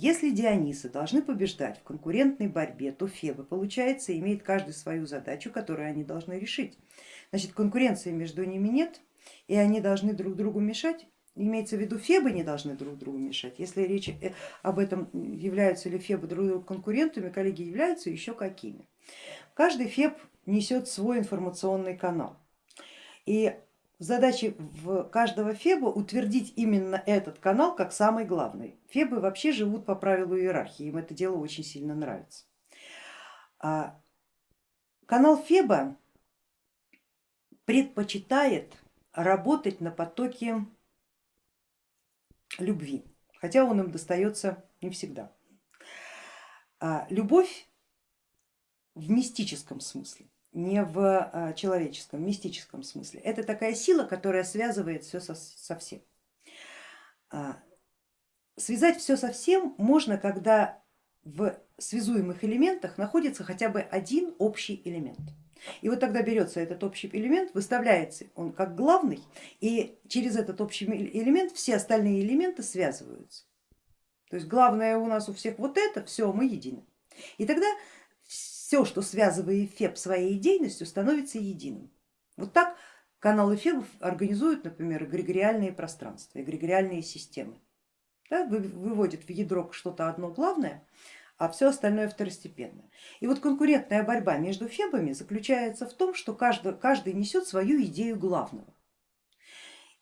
Если Дионисы должны побеждать в конкурентной борьбе, то Фебы, получается, имеют каждый свою задачу, которую они должны решить. Значит, конкуренции между ними нет, и они должны друг другу мешать. Имеется в виду, Фебы не должны друг другу мешать. Если речь э, об этом, являются ли Фебы друг другу конкурентами, коллеги являются еще какими. Каждый Феб несет свой информационный канал. И задача в каждого Феба утвердить именно этот канал как самый главный. Фебы вообще живут по правилу иерархии, им это дело очень сильно нравится. А канал Феба предпочитает работать на потоке любви, хотя он им достается не всегда. А любовь в мистическом смысле не в а, человеческом, мистическом смысле. Это такая сила, которая связывает все со, со всем. А, связать все со всем можно, когда в связуемых элементах находится хотя бы один общий элемент. И вот тогда берется этот общий элемент, выставляется он как главный, и через этот общий элемент все остальные элементы связываются. То есть главное у нас у всех вот это, все, мы едины. И тогда все, что связывает Феб своей деятельностью, становится единым. Вот так каналы Фебов организуют, например, эгрегориальные пространства, эгрегориальные системы. Да, выводят в ядро что-то одно главное, а все остальное второстепенное. И вот конкурентная борьба между Фебами заключается в том, что каждый, каждый несет свою идею главного.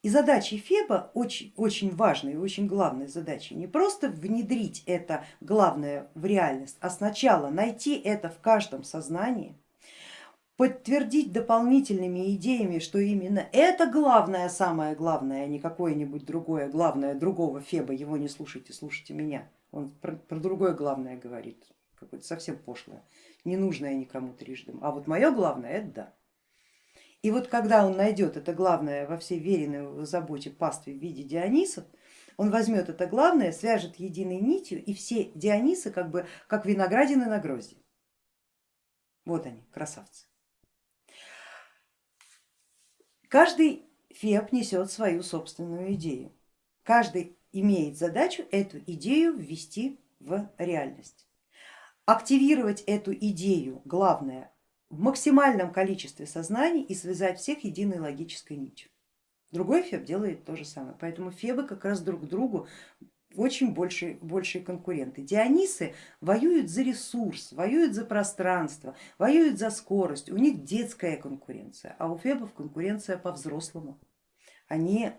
И задачей Феба, очень, очень важной и очень главной задачей, не просто внедрить это главное в реальность, а сначала найти это в каждом сознании, подтвердить дополнительными идеями, что именно это главное, самое главное, а не какое-нибудь другое главное другого Феба, его не слушайте, слушайте меня. Он про, про другое главное говорит, какое-то совсем пошлое, ненужное никому трижды. А вот мое главное это да. И вот когда он найдет это главное во всей веренной заботе пастве в виде Дионисов, он возьмет это главное, свяжет единой нитью и все Дионисы как бы как виноградины на грозди. Вот они, красавцы. Каждый феб несет свою собственную идею. Каждый имеет задачу эту идею ввести в реальность. Активировать эту идею, главное, в максимальном количестве сознаний и связать всех единой логической нитью. Другой феб делает то же самое, поэтому фебы как раз друг другу очень большие, большие конкуренты. Дионисы воюют за ресурс, воюют за пространство, воюют за скорость, у них детская конкуренция, а у фебов конкуренция по-взрослому. Они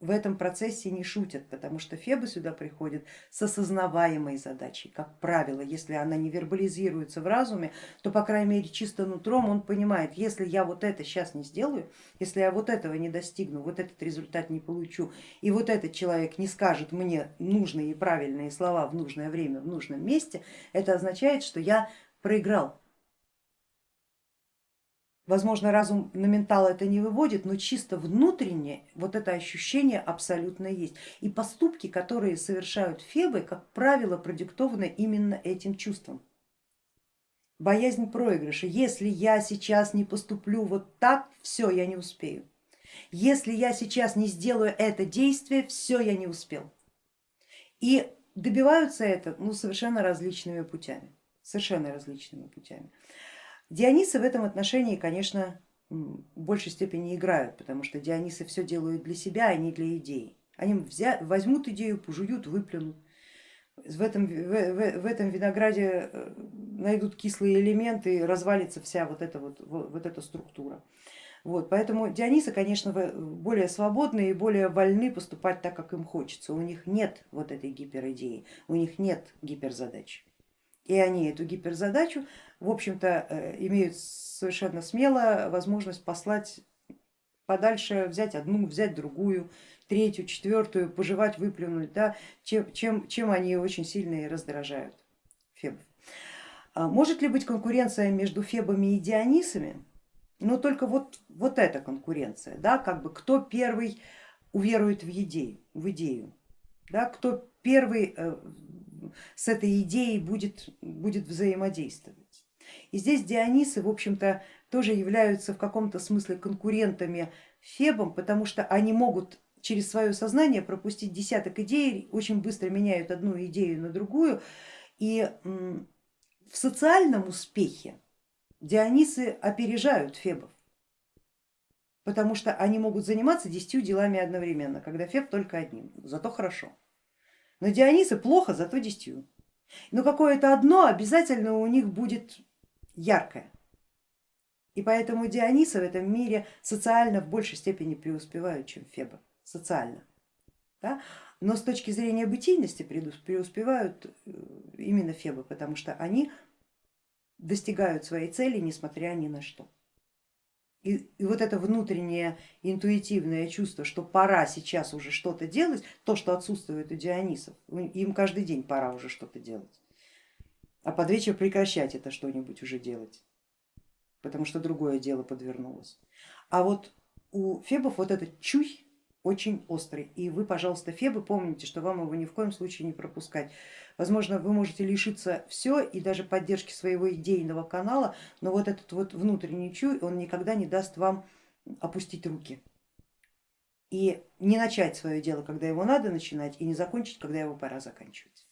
в этом процессе не шутят, потому что Фебы сюда приходят с осознаваемой задачей. Как правило, если она не вербализируется в разуме, то по крайней мере чисто нутром он понимает, если я вот это сейчас не сделаю, если я вот этого не достигну, вот этот результат не получу, и вот этот человек не скажет мне нужные и правильные слова в нужное время, в нужном месте, это означает, что я проиграл Возможно, разум на ментал это не выводит, но чисто внутренне вот это ощущение абсолютно есть. И поступки, которые совершают фебы, как правило, продиктованы именно этим чувством. Боязнь проигрыша. Если я сейчас не поступлю вот так, все, я не успею. Если я сейчас не сделаю это действие, все, я не успел. И добиваются это ну, совершенно различными путями, совершенно различными путями. Дионисы в этом отношении, конечно, в большей степени играют, потому что Дионисы все делают для себя, а не для идеи. Они взят, возьмут идею, пожуют, выплюнут. В этом, в, в, в этом винограде э, найдут кислые элементы, развалится вся вот эта, вот, вот эта структура. Вот, поэтому Дионисы, конечно, более свободны и более вольны поступать так, как им хочется. У них нет вот этой гиперидеи, у них нет гиперзадач. И они эту гиперзадачу в общем-то э, имеют совершенно смело возможность послать подальше, взять одну, взять другую, третью, четвертую, пожевать, выплюнуть, да, чем, чем, чем они очень сильно и раздражают фебов. А может ли быть конкуренция между фебами и дионисами? Ну только вот, вот эта конкуренция, да, как бы кто первый уверует в идею, в идею да, кто первый э, с этой идеей будет, будет взаимодействовать. И здесь Дионисы, в общем-то, тоже являются в каком-то смысле конкурентами Фебам, потому что они могут через свое сознание пропустить десяток идей, очень быстро меняют одну идею на другую. И в социальном успехе Дионисы опережают Фебов, потому что они могут заниматься десятью делами одновременно, когда Феб только одним, зато хорошо. Но Дионисы плохо, зато десятью. Но какое-то одно обязательно у них будет яркое. И поэтому Дионисы в этом мире социально в большей степени преуспевают, чем Феба, социально. Да? Но с точки зрения бытийности преуспевают э, именно Фебы, потому что они достигают своей цели, несмотря ни на что. И, и вот это внутреннее интуитивное чувство, что пора сейчас уже что-то делать, то, что отсутствует у Дионисов, им каждый день пора уже что-то делать, а под вечер прекращать это что-нибудь уже делать, потому что другое дело подвернулось. А вот у Фебов вот этот чуй очень острый. И вы, пожалуйста, Фебы, помните, что вам его ни в коем случае не пропускать. Возможно, вы можете лишиться все и даже поддержки своего идейного канала, но вот этот вот внутренний чуй, он никогда не даст вам опустить руки и не начать свое дело, когда его надо начинать, и не закончить, когда его пора заканчивать.